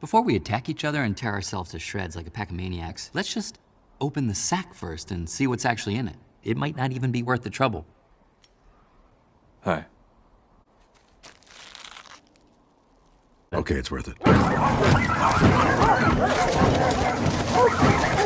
Before we attack each other and tear ourselves to shreds like a pack of maniacs, let's just open the sack first and see what's actually in it. It might not even be worth the trouble. Hi. Okay, it's worth it.